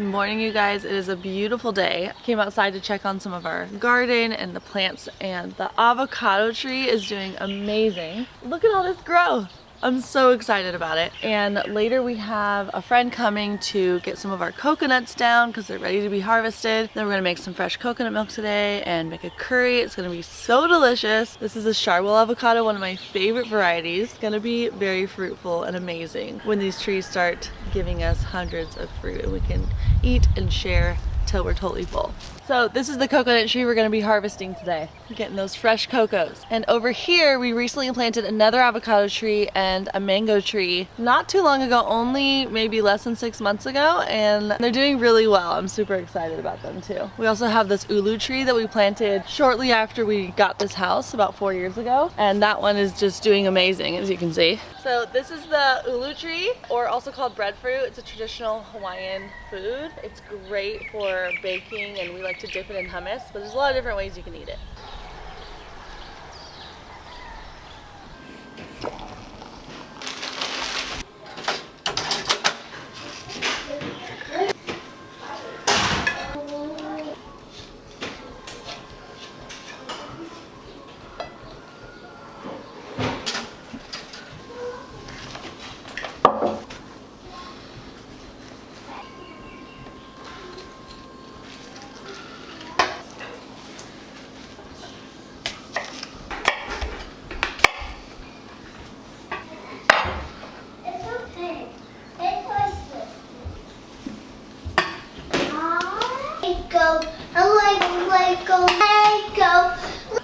Good morning you guys. It is a beautiful day. Came outside to check on some of our garden and the plants and the avocado tree is doing amazing. Look at all this growth. I'm so excited about it. And later we have a friend coming to get some of our coconuts down because they're ready to be harvested. Then we're gonna make some fresh coconut milk today and make a curry. It's gonna be so delicious. This is a Sharwil avocado, one of my favorite varieties. It's gonna be very fruitful and amazing when these trees start giving us hundreds of fruit and we can eat and share till we're totally full. So this is the coconut tree we're gonna be harvesting today. Getting those fresh cocos. And over here, we recently planted another avocado tree and a mango tree not too long ago, only maybe less than six months ago. And they're doing really well. I'm super excited about them too. We also have this ulu tree that we planted shortly after we got this house about four years ago. And that one is just doing amazing, as you can see. So this is the ulu tree, or also called breadfruit. It's a traditional Hawaiian food. It's great for baking and we like to dip it in hummus, but there's a lot of different ways you can eat it.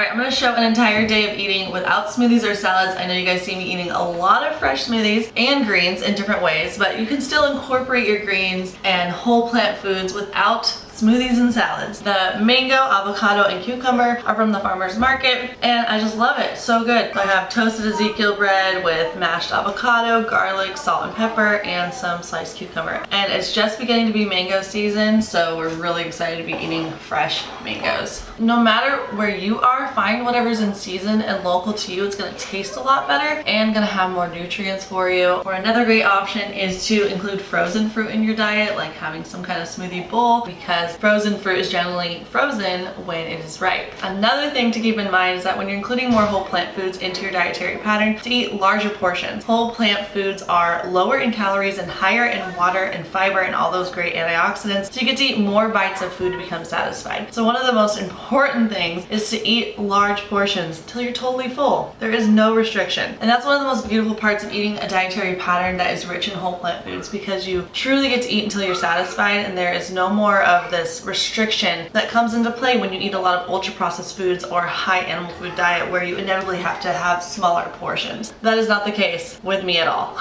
Alright, I'm going to show an entire day of eating without smoothies or salads. I know you guys see me eating a lot of fresh smoothies and greens in different ways, but you can still incorporate your greens and whole plant foods without smoothies and salads. The mango, avocado, and cucumber are from the farmer's market and I just love it. So good. I have toasted Ezekiel bread with mashed avocado, garlic, salt and pepper, and some sliced cucumber. And it's just beginning to be mango season, so we're really excited to be eating fresh mangoes. No matter where you are, find whatever's in season and local to you. It's gonna taste a lot better and gonna have more nutrients for you. Or another great option is to include frozen fruit in your diet, like having some kind of smoothie bowl because because frozen fruit is generally frozen when it is ripe. Another thing to keep in mind is that when you're including more whole plant foods into your dietary pattern, to eat larger portions. Whole plant foods are lower in calories and higher in water and fiber and all those great antioxidants, so you get to eat more bites of food to become satisfied. So one of the most important things is to eat large portions until you're totally full. There is no restriction. And that's one of the most beautiful parts of eating a dietary pattern that is rich in whole plant foods because you truly get to eat until you're satisfied and there is no more of the this restriction that comes into play when you eat a lot of ultra processed foods or high animal food diet where you inevitably have to have smaller portions. That is not the case with me at all.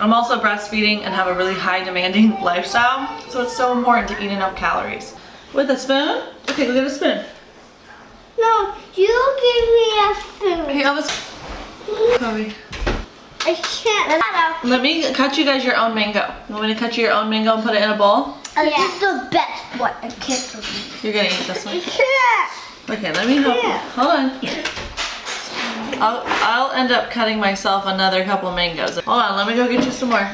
I'm also breastfeeding and have a really high demanding lifestyle, so it's so important to eat enough calories. With a spoon? Okay, go get a spoon. No, you give me a spoon. Hey, have a Chloe. I can't. Let me cut you guys your own mango. You want me to cut you your own mango and put it in a bowl? Yeah. This is the best one. I can't You're gonna eat this one? Yeah. Okay, let me help you. Hold on. I'll, I'll end up cutting myself another couple mangoes. Hold on, let me go get you some more.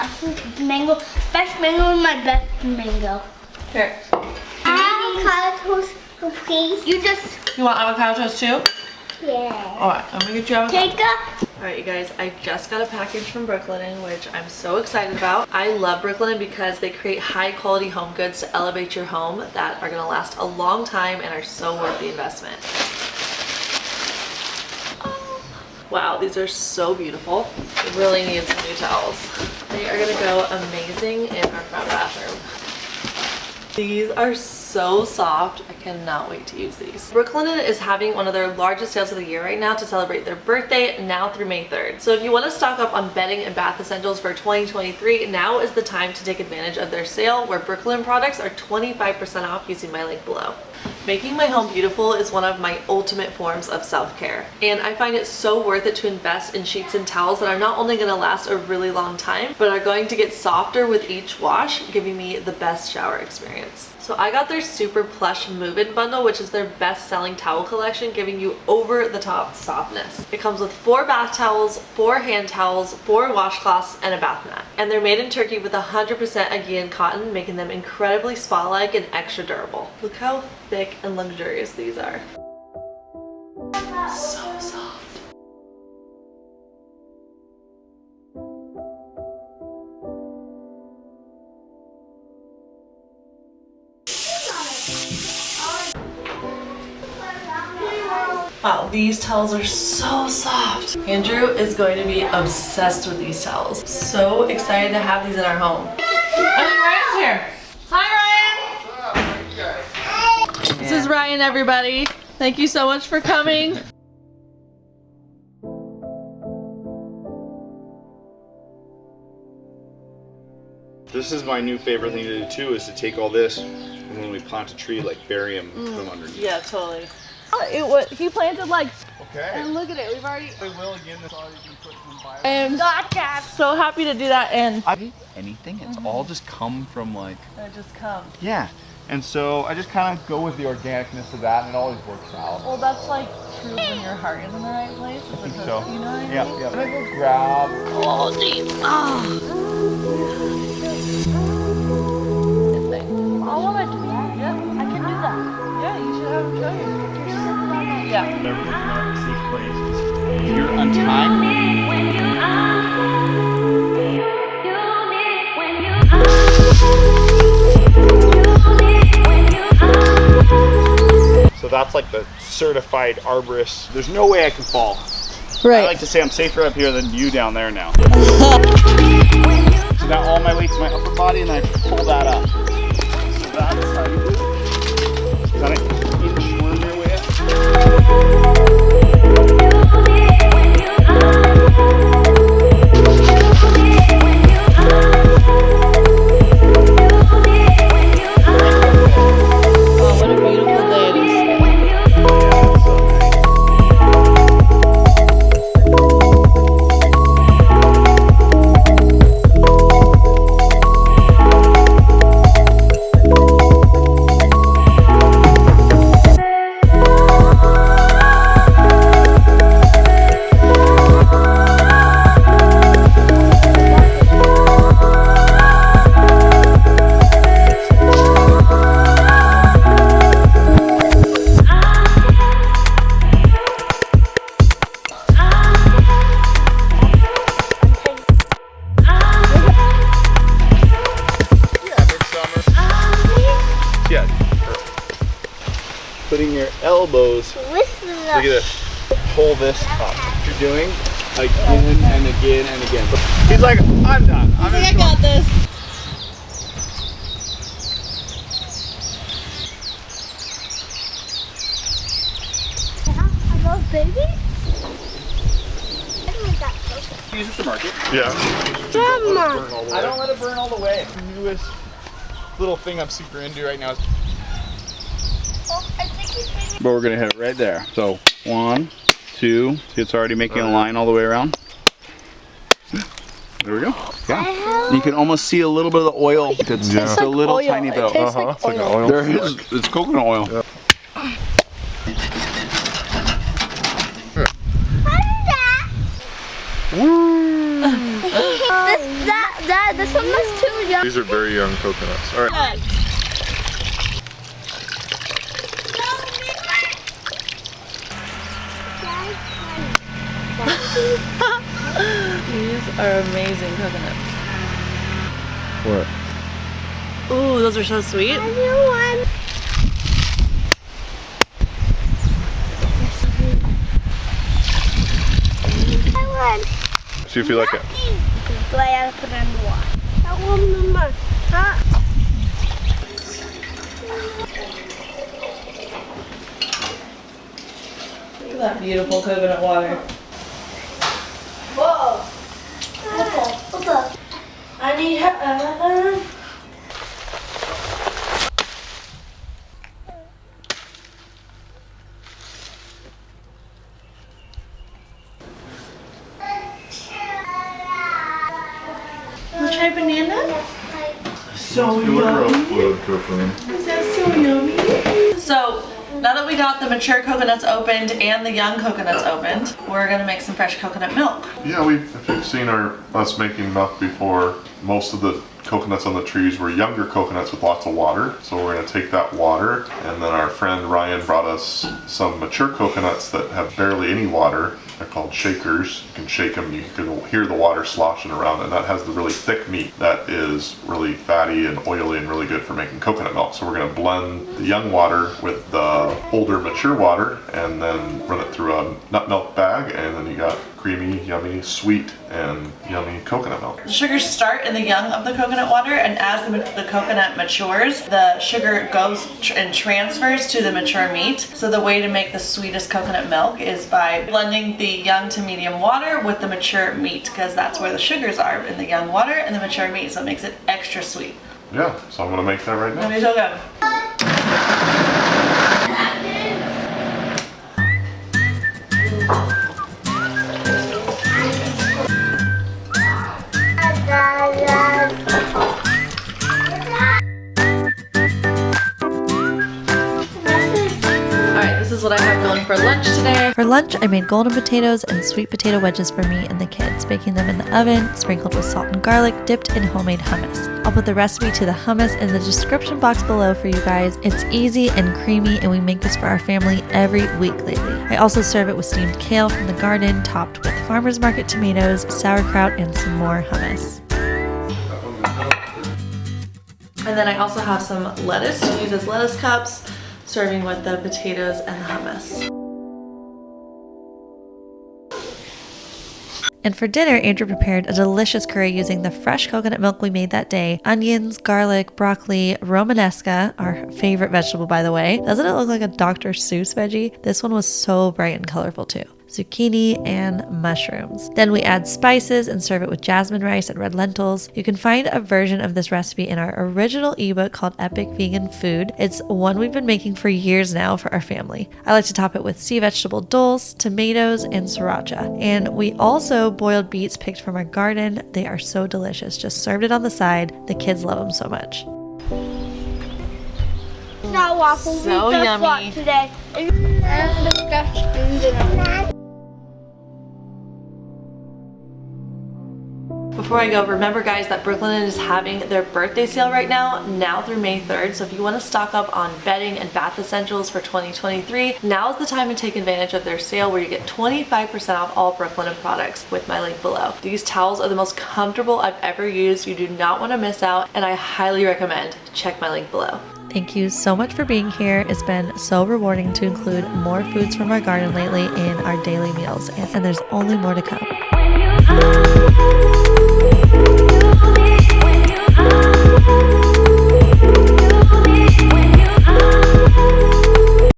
I think mango, fresh mango is my best mango. Here. Avocado toast, please. You just... You want avocado toast too? Yeah. Alright, I'm gonna get you avocado. Take a Alright you guys, I just got a package from Brooklinen, which I'm so excited about. I love Brooklinen because they create high quality home goods to elevate your home that are going to last a long time and are so worth the investment. Oh. Wow, these are so beautiful. We really need some new towels. They are going to go amazing in our front bathroom. These are soft. I cannot wait to use these. Brooklinen is having one of their largest sales of the year right now to celebrate their birthday now through May 3rd. So if you want to stock up on bedding and bath essentials for 2023, now is the time to take advantage of their sale where Brooklinen products are 25% off using my link below. Making my home beautiful is one of my ultimate forms of self-care and I find it so worth it to invest in sheets and towels that are not only going to last a really long time but are going to get softer with each wash giving me the best shower experience. So I got their super plush move-in bundle, which is their best-selling towel collection, giving you over-the-top softness. It comes with four bath towels, four hand towels, four washcloths, and a bath mat. And they're made in Turkey with 100% Aegean cotton, making them incredibly spa-like and extra durable. Look how thick and luxurious these are. Wow, these towels are so soft. Andrew is going to be obsessed with these towels. So excited to have these in our home. I think Ryan's here. Hi, Ryan. This is Ryan, everybody. Thank you so much for coming. This is my new favorite thing to do too, is to take all this and when we plant a tree, like bury them, mm. put them underneath. Yeah, totally. It was, he planted like, Okay. and look at it, we've already, We will again, that's all you can put some bio. I'm Gotcha. so happy to do that and I anything, it's all just come from like, it just comes. yeah. And so I just kind of go with the organicness of that and it always works out. Well, that's like true when your heart is in the right place. I think so. You know what I mean? Yeah, yeah. And I go grab. Oh, deep. Ah. I want to do that. Yeah. I can do that. Yeah, you should have him show you. Yeah. Everything's not a safe place. If you're untied, so that's like the certified arborist. There's no way I can fall. Right. I like to say I'm safer up here than you down there now. so now all my weight's my upper body and I pull that up. So that's how you do it. Way up. Elbows, look at this, pull this up. You're doing again and again and again. He's like, I'm done. I'm I just going. got this. Are those babies? I don't like that so Use it to market. Yeah. Grandma. I don't let it burn all the way. The newest little thing I'm super into right now is Oh, But we're gonna hit it right there. So one, two. See, it's already making a line all the way around. There we go. Yeah. You can almost see a little bit of the oil. It's Yeah. just a little oil. tiny It bit. tastes Uh-huh. like It's like oil. oil. There is. It's coconut oil. this, that, that, this one was too young. These are very young coconuts. All right. These are amazing coconuts. What? Ooh, those are so sweet. I knew one. I won. See if you like it. Do I have to put it in the water? I want mama. Huh? Look at that beautiful coconut water. Whoa. What's up? I need her. Uh, Wanna try banana? So You look real blue, Coconut. Is that so yummy. Now that we got the mature coconuts opened and the young coconuts opened, we're gonna make some fresh coconut milk. Yeah, we've if you've seen our us making milk before, most of the coconuts on the trees were younger coconuts with lots of water. So we're gonna take that water, and then our friend Ryan brought us some mature coconuts that have barely any water. They're called shakers. You can shake them, you can hear the water sloshing around, and that has the really thick meat that is really fatty and oily and really good for making coconut milk. So we're gonna blend the young water with the older mature water, and then run it through a nut milk bag, and then you got creamy, yummy, sweet, and yummy coconut milk. The sugars start in the young of the coconut water and as the, the coconut matures, the sugar goes tr and transfers to the mature meat. So the way to make the sweetest coconut milk is by blending the young to medium water with the mature meat because that's where the sugars are in the young water and the mature meat so it makes it extra sweet. Yeah, so I'm gonna make that right now. Let me so good. Is what I have going for lunch today. For lunch, I made golden potatoes and sweet potato wedges for me and the kids, baking them in the oven, sprinkled with salt and garlic, dipped in homemade hummus. I'll put the recipe to the hummus in the description box below for you guys. It's easy and creamy, and we make this for our family every week lately. I also serve it with steamed kale from the garden, topped with farmer's market tomatoes, sauerkraut, and some more hummus. And then I also have some lettuce to use as lettuce cups, serving with the potatoes and the hummus. And for dinner, Andrew prepared a delicious curry using the fresh coconut milk we made that day, onions, garlic, broccoli, romanesco, our favorite vegetable by the way. Doesn't it look like a Dr. Seuss veggie? This one was so bright and colorful too. Zucchini and mushrooms. Then we add spices and serve it with jasmine rice and red lentils. You can find a version of this recipe in our original ebook called Epic Vegan Food. It's one we've been making for years now for our family. I like to top it with sea vegetable dulse, tomatoes, and sriracha. And we also boiled beets picked from our garden. They are so delicious. Just served it on the side. The kids love them so much. Not waffle. So we just yummy. walked today. Before I go, remember guys that Brooklinen is having their birthday sale right now, now through May 3rd. So if you want to stock up on bedding and bath essentials for 2023, now is the time to take advantage of their sale where you get 25% off all Brooklinen products with my link below. These towels are the most comfortable I've ever used. You do not want to miss out and I highly recommend. Check my link below. Thank you so much for being here. It's been so rewarding to include more foods from our garden lately in our daily meals, and, and there's only more to come. Thank you.